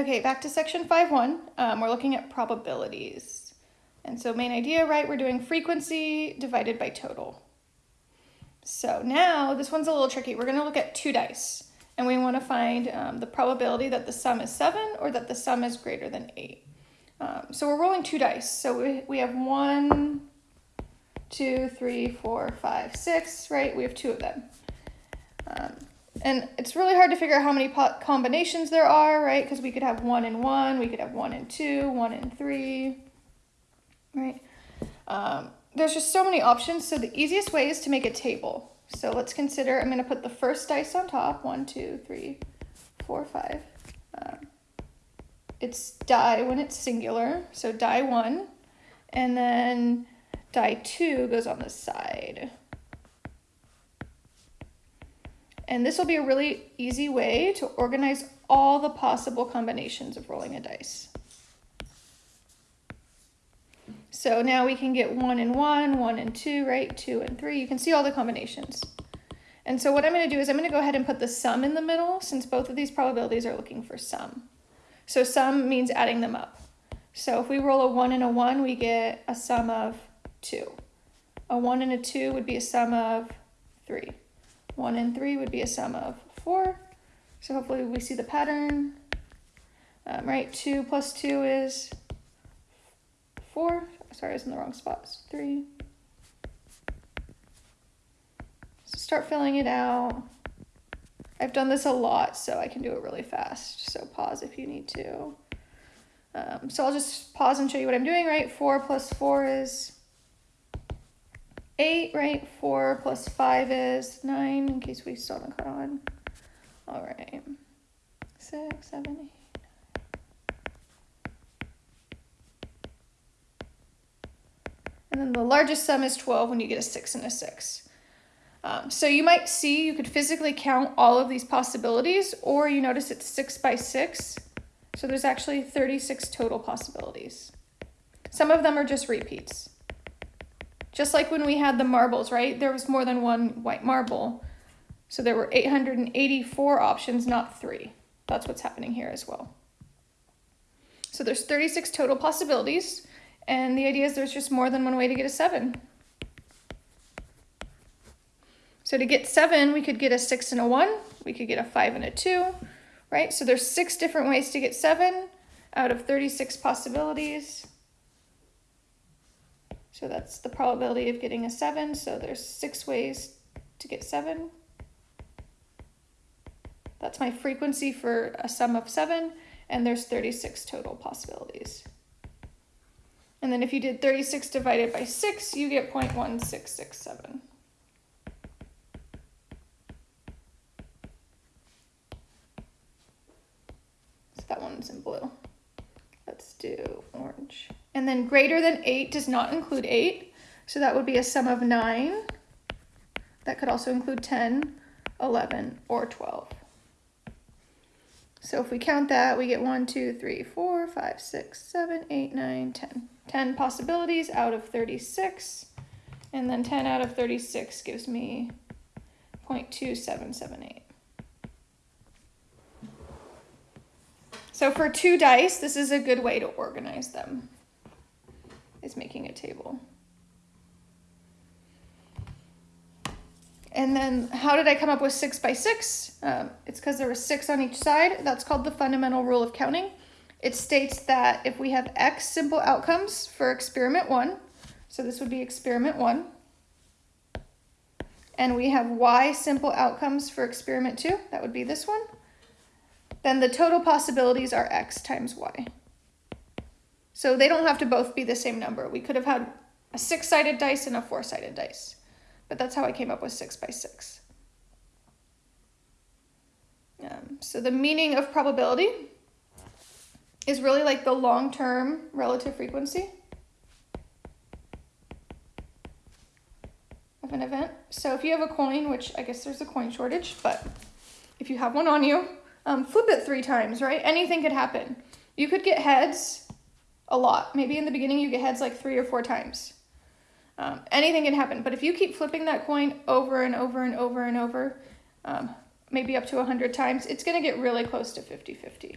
Okay, back to section 5.1. Um, we're looking at probabilities. And so main idea, right, we're doing frequency divided by total. So now this one's a little tricky. We're going to look at two dice. And we want to find um, the probability that the sum is 7 or that the sum is greater than 8. Um, so we're rolling two dice. So we, we have one, two, three, four, five, six, right? We have two of them. Um, and it's really hard to figure out how many combinations there are, right? Because we could have one and one, we could have one and two, one and three, right? Um, there's just so many options. So the easiest way is to make a table. So let's consider, I'm going to put the first dice on top. One, two, three, four, five. Um, it's die when it's singular. So die one. And then die two goes on the side. And this will be a really easy way to organize all the possible combinations of rolling a dice. So now we can get one and one, one and two, right? Two and three. You can see all the combinations. And so what I'm going to do is I'm going to go ahead and put the sum in the middle since both of these probabilities are looking for sum. So sum means adding them up. So if we roll a one and a one, we get a sum of two. A one and a two would be a sum of three. 1 and 3 would be a sum of 4. So hopefully we see the pattern. Um, right, 2 plus 2 is 4. Sorry, I was in the wrong spot. It's 3. So start filling it out. I've done this a lot, so I can do it really fast. So pause if you need to. Um, so I'll just pause and show you what I'm doing, right? 4 plus 4 is 8, right? 4 plus 5 is 9, in case we still haven't caught on. All right. 6, 7, 8. And then the largest sum is 12 when you get a 6 and a 6. Um, so you might see you could physically count all of these possibilities, or you notice it's 6 by 6. So there's actually 36 total possibilities. Some of them are just repeats. Just like when we had the marbles, right? There was more than one white marble. So there were 884 options, not three. That's what's happening here as well. So there's 36 total possibilities, and the idea is there's just more than one way to get a seven. So to get seven, we could get a six and a one, we could get a five and a two, right? So there's six different ways to get seven out of 36 possibilities. So that's the probability of getting a 7. So there's six ways to get 7. That's my frequency for a sum of 7. And there's 36 total possibilities. And then if you did 36 divided by 6, you get 0.1667. So that one's in blue. Let's do orange. And then greater than 8 does not include 8. So that would be a sum of 9. That could also include 10, 11, or 12. So if we count that, we get 1, 2, 3, 4, 5, 6, 7, 8, 9, 10. 10 possibilities out of 36. And then 10 out of 36 gives me 0.2778. So for two dice, this is a good way to organize them is making a table. And then how did I come up with six by six? Um, it's because there was six on each side. That's called the fundamental rule of counting. It states that if we have X simple outcomes for experiment one, so this would be experiment one, and we have Y simple outcomes for experiment two, that would be this one, then the total possibilities are X times Y. So they don't have to both be the same number. We could have had a six-sided dice and a four-sided dice. But that's how I came up with six by six. Um, so the meaning of probability is really like the long-term relative frequency of an event. So if you have a coin, which I guess there's a coin shortage, but if you have one on you, um, flip it three times, right? Anything could happen. You could get heads a lot. Maybe in the beginning you get heads like three or four times. Um, anything can happen. But if you keep flipping that coin over and over and over and over, um, maybe up to 100 times, it's going to get really close to 50-50.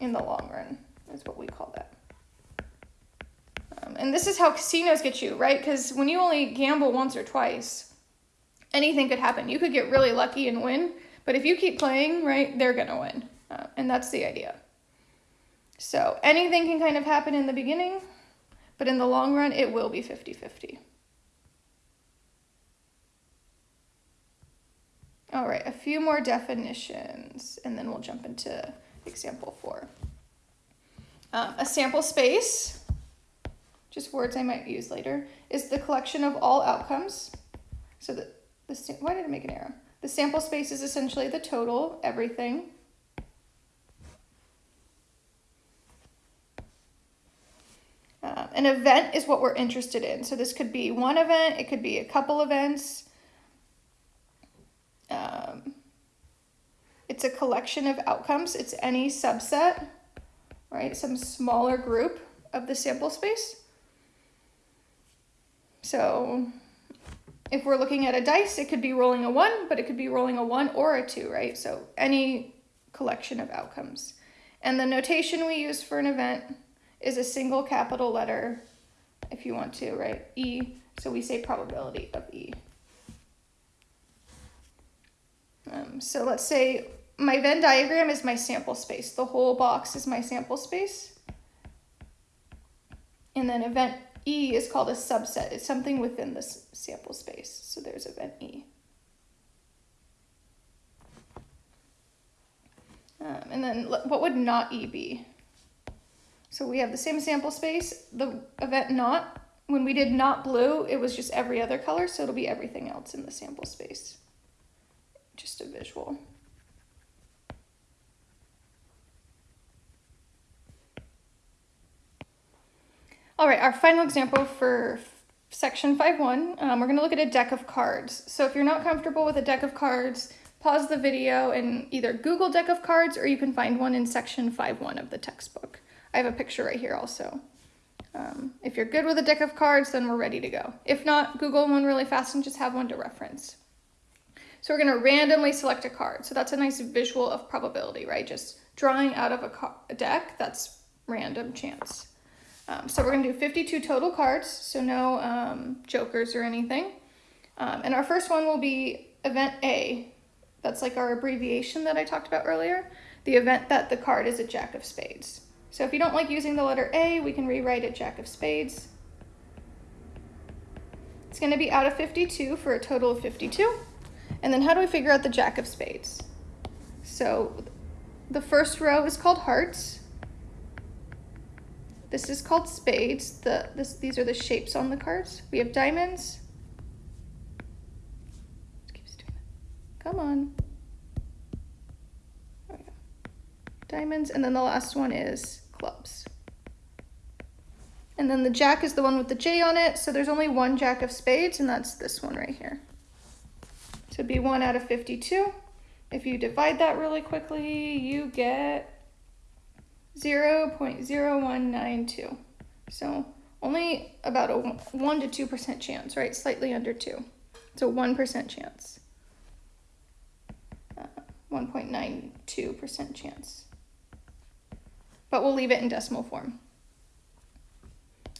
In the long run is what we call that. Um, and this is how casinos get you, right? Because when you only gamble once or twice, anything could happen. You could get really lucky and win, but if you keep playing, right, they're going to win. Uh, and that's the idea. So anything can kind of happen in the beginning, but in the long run, it will be 50 50. All right, a few more definitions, and then we'll jump into example four. Um, a sample space, just words I might use later, is the collection of all outcomes. So the, the why did I make an arrow? The sample space is essentially the total, everything. Uh, an event is what we're interested in. So this could be one event, it could be a couple events, um, it's a collection of outcomes. It's any subset, right? Some smaller group of the sample space. So if we're looking at a dice, it could be rolling a one, but it could be rolling a one or a two, right? So any collection of outcomes. And the notation we use for an event is a single capital letter, if you want to, right? E, so we say probability of E. Um, so let's say my Venn diagram is my sample space. The whole box is my sample space. And then event E is called a subset. It's something within this sample space. So there's event E. Um, and then what would not E be? So we have the same sample space. The event not, when we did not blue, it was just every other color. So it'll be everything else in the sample space just a visual. All right, our final example for section 5.1, um, we're going to look at a deck of cards. So if you're not comfortable with a deck of cards, pause the video and either Google deck of cards or you can find one in section 5.1 of the textbook. I have a picture right here also. Um, if you're good with a deck of cards, then we're ready to go. If not, Google one really fast and just have one to reference. So we're going to randomly select a card. So that's a nice visual of probability, right? Just drawing out of a, a deck, that's random chance. Um, so we're going to do 52 total cards, so no um, jokers or anything. Um, and our first one will be event A. That's like our abbreviation that I talked about earlier. The event that the card is a jack of spades. So if you don't like using the letter A, we can rewrite it jack of spades. It's going to be out of 52 for a total of 52. And then how do we figure out the jack of spades? So the first row is called hearts. This is called spades. The, this, these are the shapes on the cards. We have diamonds. Come on. Diamonds, and then the last one is clubs. And then the jack is the one with the J on it, so there's only one jack of spades, and that's this one right here. So it'd be 1 out of 52. If you divide that really quickly, you get 0 0.0192. So only about a 1 to 2% chance, right? Slightly under 2. So 1% chance. 1.92% uh, chance. But we'll leave it in decimal form.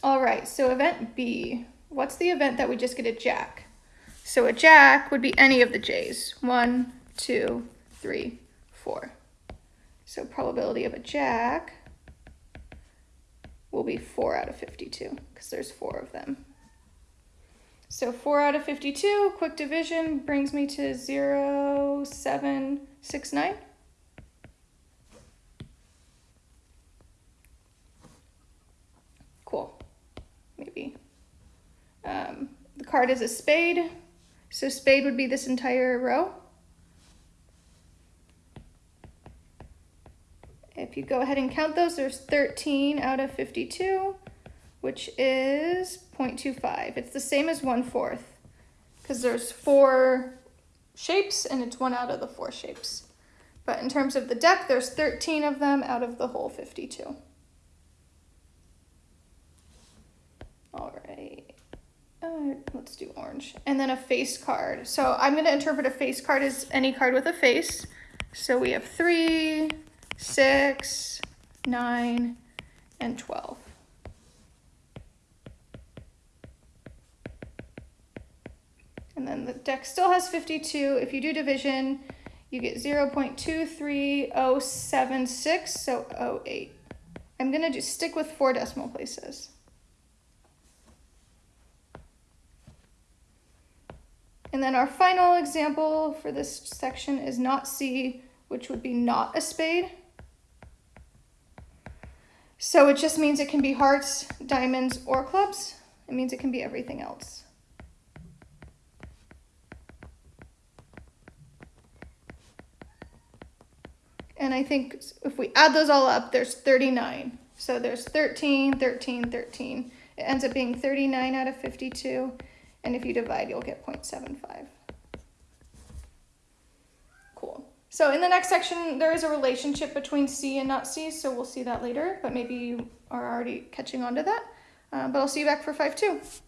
All right, so event B. What's the event that we just get a jack? So a jack would be any of the J's. One, two, three, four. So probability of a jack will be 4 out of 52 because there's four of them. So 4 out of 52, quick division brings me to 0, 7, 6, 9. Cool. Maybe. Um, the card is a spade. So spade would be this entire row. You go ahead and count those, there's 13 out of 52, which is 0.25. It's the same as 1 fourth because there's four shapes and it's one out of the four shapes. But in terms of the deck, there's 13 of them out of the whole 52. All right. Uh, let's do orange. And then a face card. So I'm going to interpret a face card as any card with a face. So we have three, six, 9, and 12. And then the deck still has 52. If you do division, you get 0 0.23076, so 08. I'm going to just stick with four decimal places. And then our final example for this section is not C, which would be not a spade. So it just means it can be hearts, diamonds, or clubs. It means it can be everything else. And I think if we add those all up, there's 39. So there's 13, 13, 13. It ends up being 39 out of 52. And if you divide, you'll get 0.75. Cool. So in the next section, there is a relationship between C and not C, so we'll see that later, but maybe you are already catching on to that. Uh, but I'll see you back for 5-2.